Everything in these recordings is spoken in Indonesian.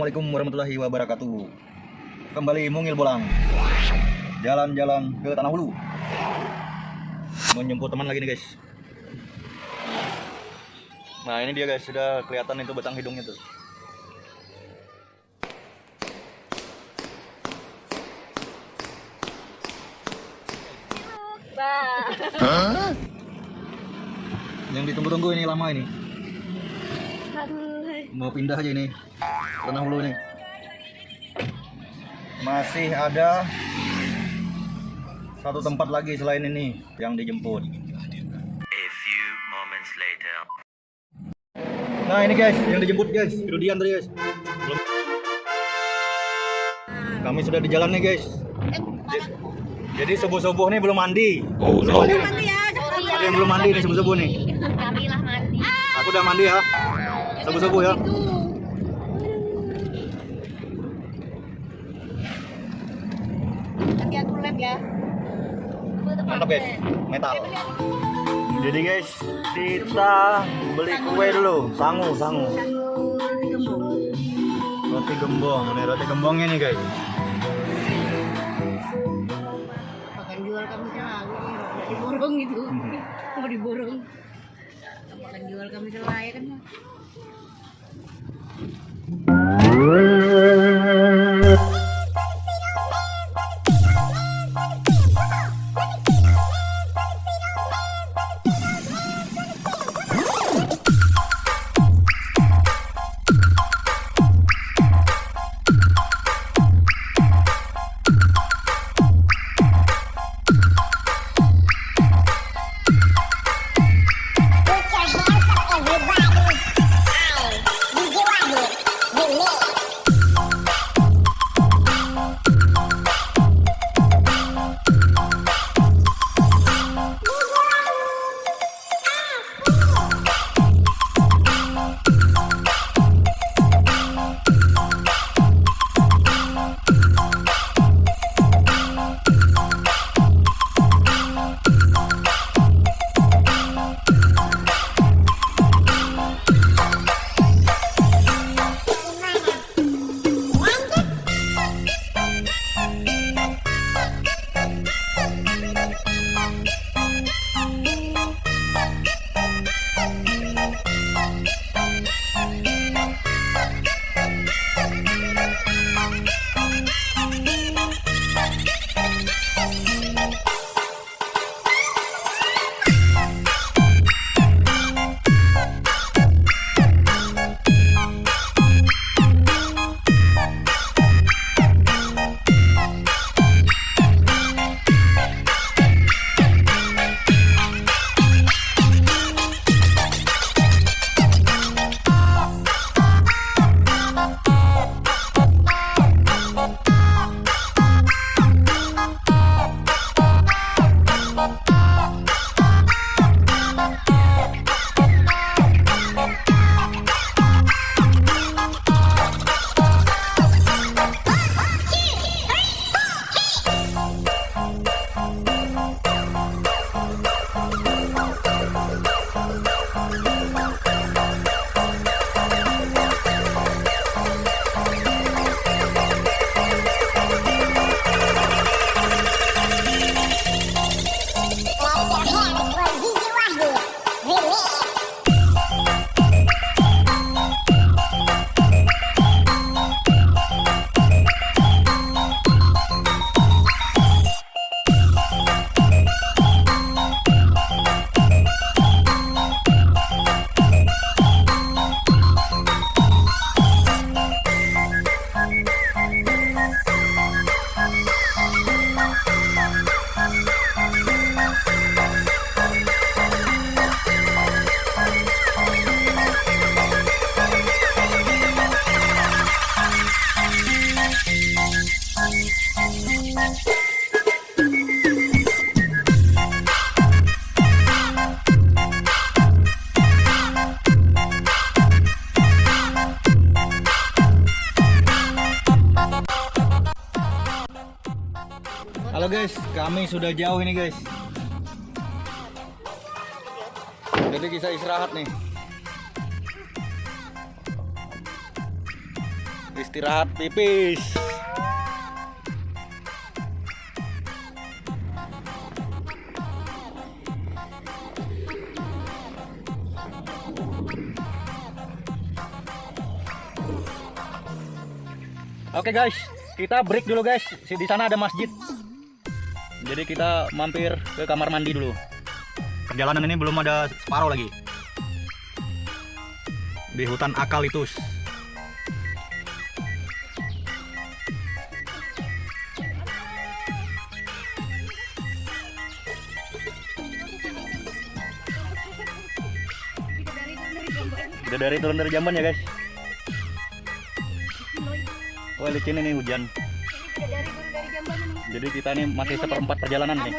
Assalamualaikum warahmatullahi wabarakatuh. Kembali mungil bolang. Jalan-jalan ke Tanah Hulu. Menjemput teman lagi nih guys. Nah ini dia guys. Sudah kelihatan itu batang hidungnya tuh. Yang ditunggu-tunggu ini lama ini. Mau pindah aja ini Tanah Hulu ini Masih ada Satu tempat lagi selain ini Yang dijemput A few moments later. Nah ini guys, yang dijemput guys, Rudian tadi guys. Belum. Kami sudah di jalan nih guys. Jadi subuh-subuh nih belum mandi. Oh no. Mandi ya. Ya. Ada yang belum mandi nih subuh-subuh nih. Kami lah mandi. Aku udah mandi ya. Subuh-subuh ya. Nanti aku lab ya. Mantap guys, metal. Jadi guys, kita beli kue dulu, sangu, sangu. Roti gembong, ini roti gembongnya nih guys. Akan jual kami selalu. Mau diborong itu. Mau diborong. Akan jual kami selalu ya kan. Hooray! Kami sudah jauh ini guys. Jadi kita istirahat nih. Istirahat pipis. Oke guys, kita break dulu guys. Di sana ada masjid. Jadi kita mampir ke kamar mandi dulu. Perjalanan ini belum ada separuh lagi. Di hutan Akalitus. Udah dari turun dari jamban ya guys. Wah licin ini hujan. Jadi kita ini masih seperempat perjalanan nih.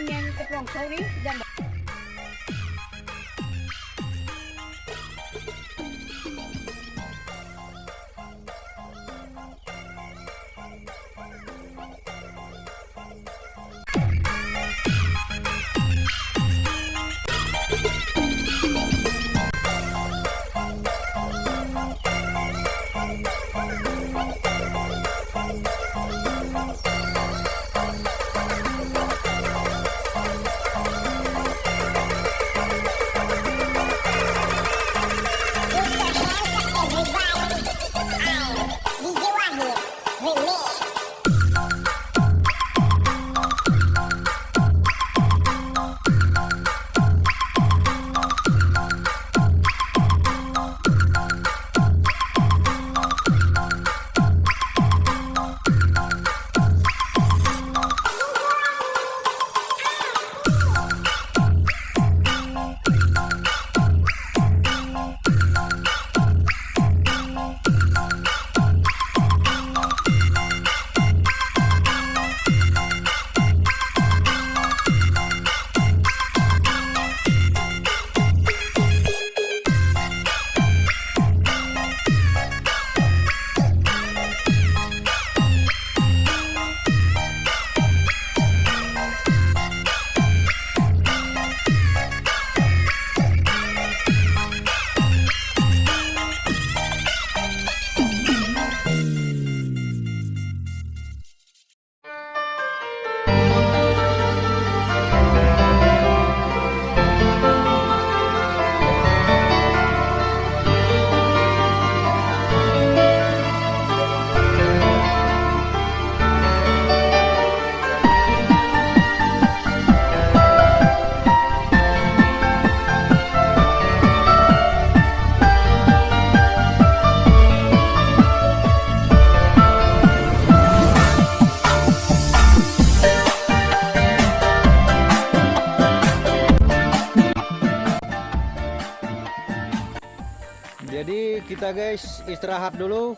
Guys istirahat dulu.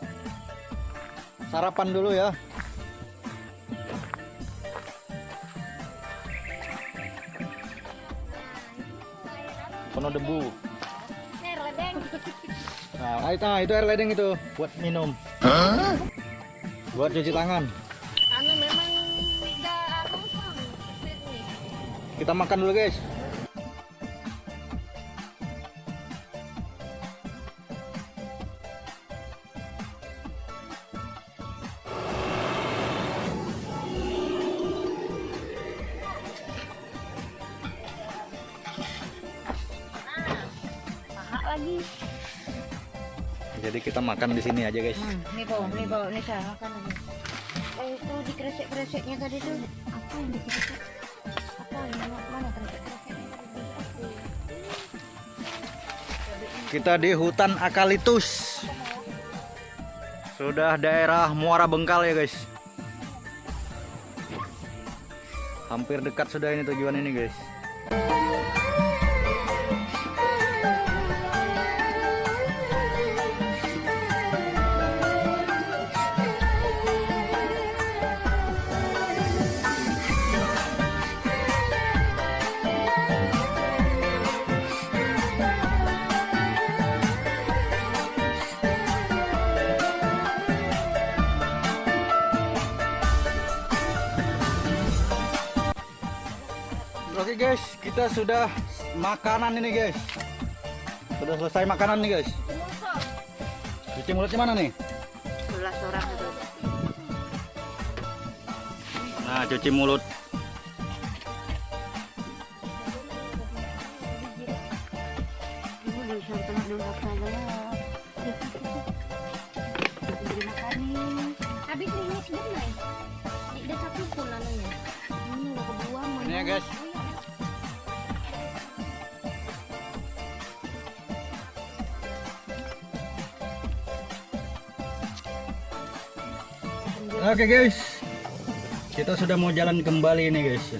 Sarapan dulu ya. Penuh debu. air ledeng Nah, itu, nah, itu air ledeng itu buat minum. Buat cuci tangan. anu memang anu. Kita makan dulu guys. Lagi Jadi kita makan di sini aja guys. Hmm, nih po, nih po, nih saya makan aja. Eh, itu di kresek kreseknya tadi tuh apa yang dikresek? Apa yang mana kresek? Kita di hutan Akalitus. Sudah daerah Muara Bengkal ya guys. Hampir dekat sudah ini tujuan ini guys. Kita sudah makanan ini guys. Sudah selesai makanan nih guys. Cuci mulutnya mana nih? Sebelas orang itu. Nah, cuci mulut. Oke guys, kita sudah mau jalan kembali nih guys.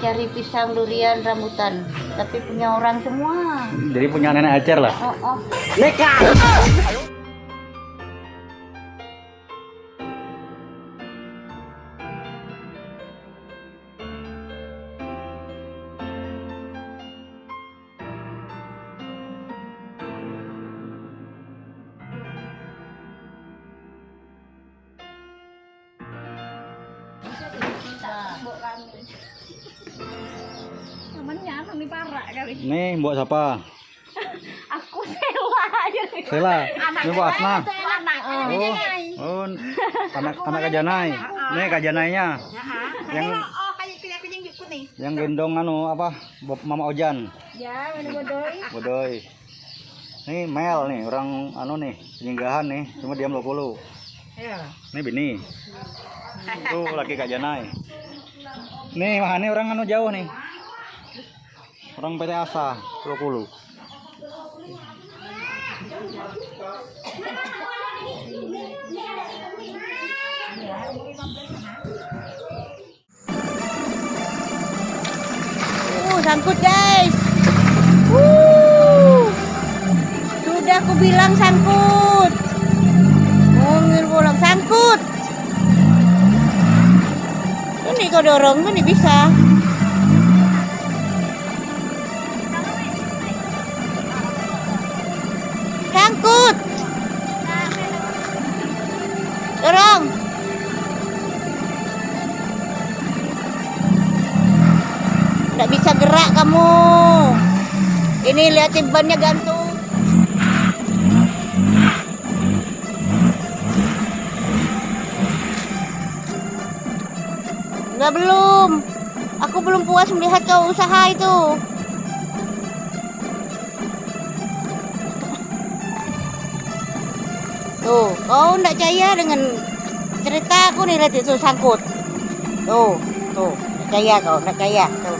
Mencari pisang durian rambutan, tapi punya orang semua. Jadi punya nenek acer lah. Oh, oh. Namanya kami parah kali. Nih, buat siapa? Aku sewa aja. Sela. Ini buat Asna. Anak Oh, oh, anak anak kajanai. Nih kajanainya. Yang Oh, yang nih. gendong anu apa? Mama Ojan. Ya, mana bodoy. Bodoy. Nih Mel nih, orang anu nih, penyinggahan nih, cuma diam 20. Ya. Nih Bini. Itu laki Kak Janai. Nih, mah ini orang anu jauh nih. Orang PT Asa 20. Uh, sangkut guys. Uh. Sudah aku bilang sangkut. Mungil bolang sangkut. Ini kau dorong ini bisa. Ini lihatin bannya gantung. Enggak belum. Aku belum puas melihat kau usaha itu. Tuh, kau enggak percaya dengan cerita aku nih lihat itu sangkut. Tuh, tuh, percaya kau, enggak percaya. Tuh.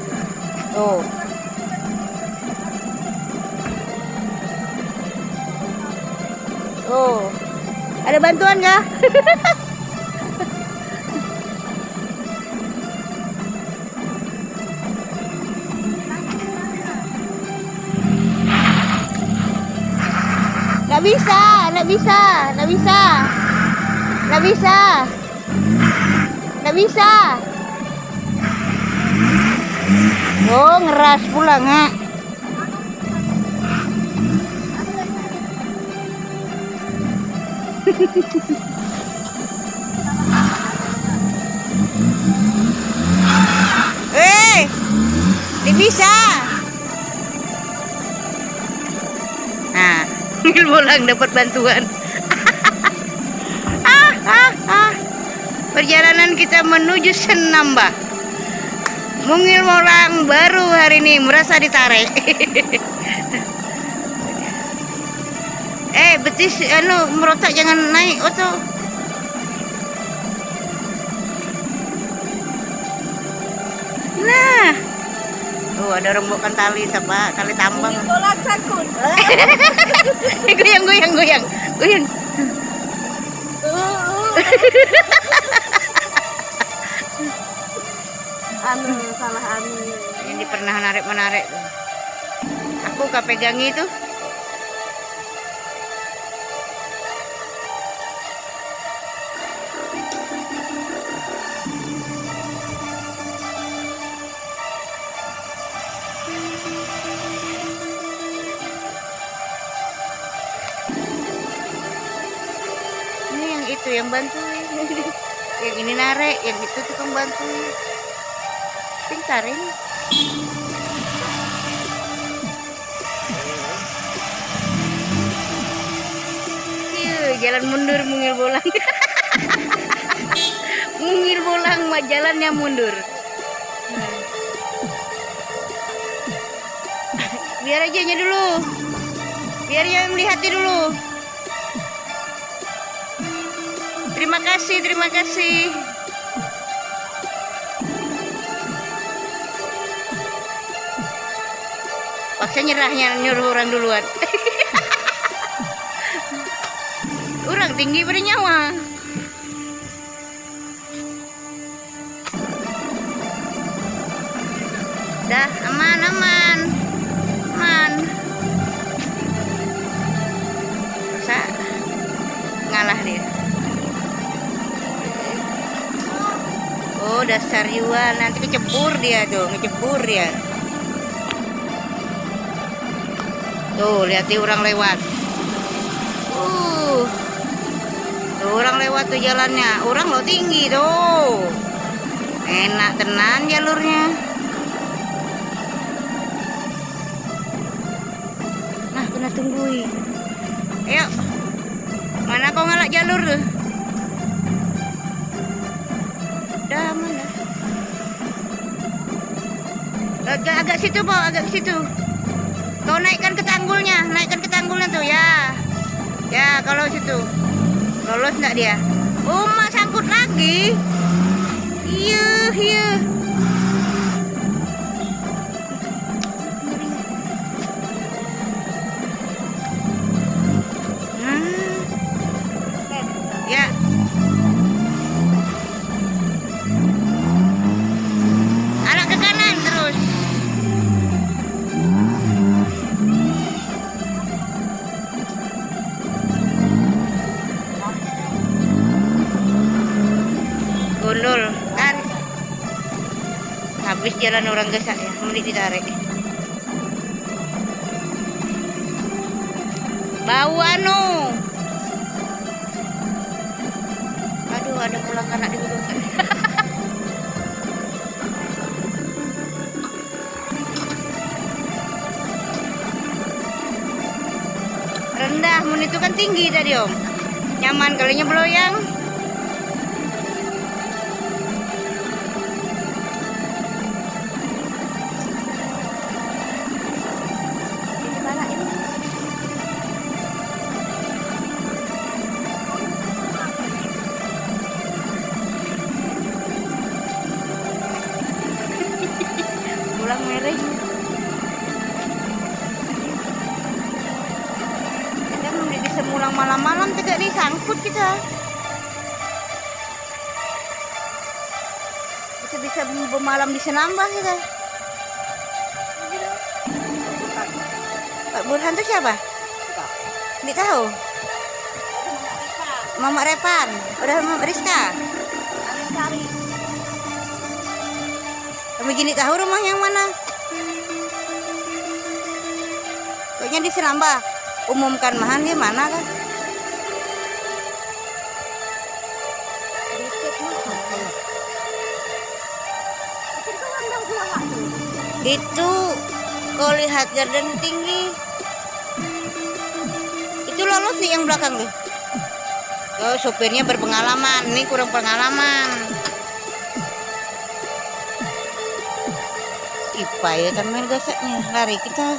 Tuh. Ada bantuan nggak? Nggak bisa, nggak bisa, nggak bisa, nggak bisa, nggak bisa. Oh, ngeras pula nggak? Eh, bisa. Nah, bolang dapat bantuan. ah, ah, ah. Perjalanan kita menuju Senamba. Mungil Molang baru hari ini merasa ditarik. eh, betis anu merotak jangan naik oto. Nah. Tuh ada rembukan tali siapa? Tali tambang. Bolang sangkut. goyang goyang goyang. Goyang. anu salah anu. Ini pernah narik-menarik. Aku gak pegangi itu. Ini yang bantuin. yang ini narik, yang itu tukang bantuin. Pintar ini. Jalan mundur mungil bolang. mungil bolang mah jalannya mundur. Biar aja dulu. Biar yang melihatnya dulu. Terima kasih, terima kasih. Paksa nyerahnya nyuruh orang duluan. orang tinggi pada nyawa. Yuan nanti kecebur dia tuh, ngecebur dia. Tuh, lihat orang lewat. Uh. Tuh orang lewat tuh jalannya. Orang lo tinggi tuh. Enak tenan jalurnya. Nah, kena tunggui. Ayo. Mana kau ngalak jalur tuh? Agak, agak situ, Pak, agak situ. Kau naikkan ke tanggulnya, naikkan ke tanggulnya tuh, ya. Ya, kalau situ. Lolos enggak dia? Oh, sangkut lagi. Iya, iya. Jalan orang gesak ya, mending ditarik. Bau anu. Aduh, ada pulang anak di gunung. Rendah, mun itu kan tinggi tadi om. Nyaman kalinya beloyang. Kita mau bisa pulang malam-malam tidak disangkut kita bisa bisa bermalam di senambah kita Pak Burhan itu siapa? Tidak tahu. Mama Repan. Udah Mama Rizka. Kami gini tahu rumah yang mana? Kayaknya di Senamba. Umumkan mahan di mana kan? Itu kau lihat garden tinggi. Itu lolos nih yang belakang tuh. Oh, sopirnya berpengalaman. Ini kurang pengalaman. Ipa ya kan main gasaknya. Lari kita.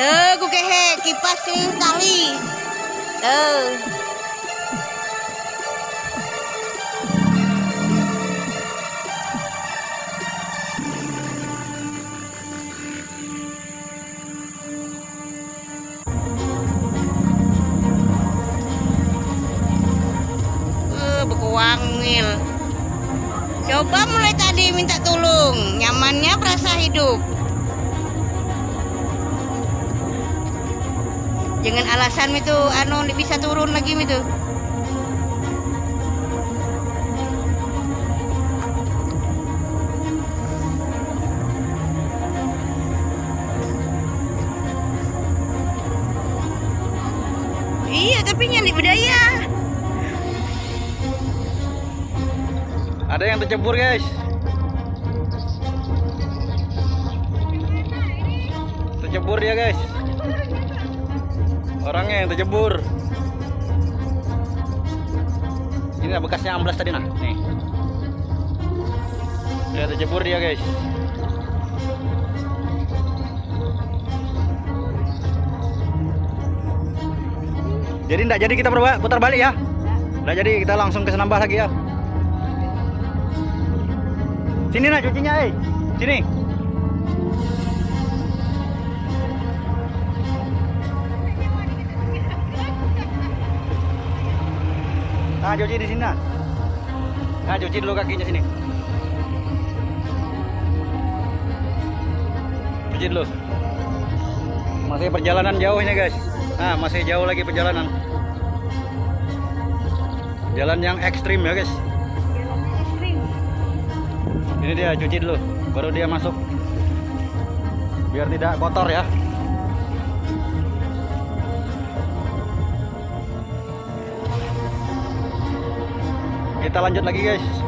Duh, gue kehe kipas sih kali. Duh. Jangan alasan itu anu bisa turun lagi itu. Iya, tapi nyari budaya. Ada yang tercebur guys. Orangnya yang tercebur. Ini bekasnya amblas tadi nah. Nih. Dia tercebur dia guys. Jadi enggak jadi kita putar balik ya. Enggak jadi kita langsung ke Senambah lagi ya. Sini nak cucinya, eh. Sini. Nah, cuci di sini. Nah, cuci dulu kakinya sini. Cuci dulu. Masih perjalanan jauh ini, guys. Nah, masih jauh lagi perjalanan. Jalan yang ekstrim ya, guys. Ini dia cuci dulu, baru dia masuk. Biar tidak kotor ya. Kita lanjut lagi guys.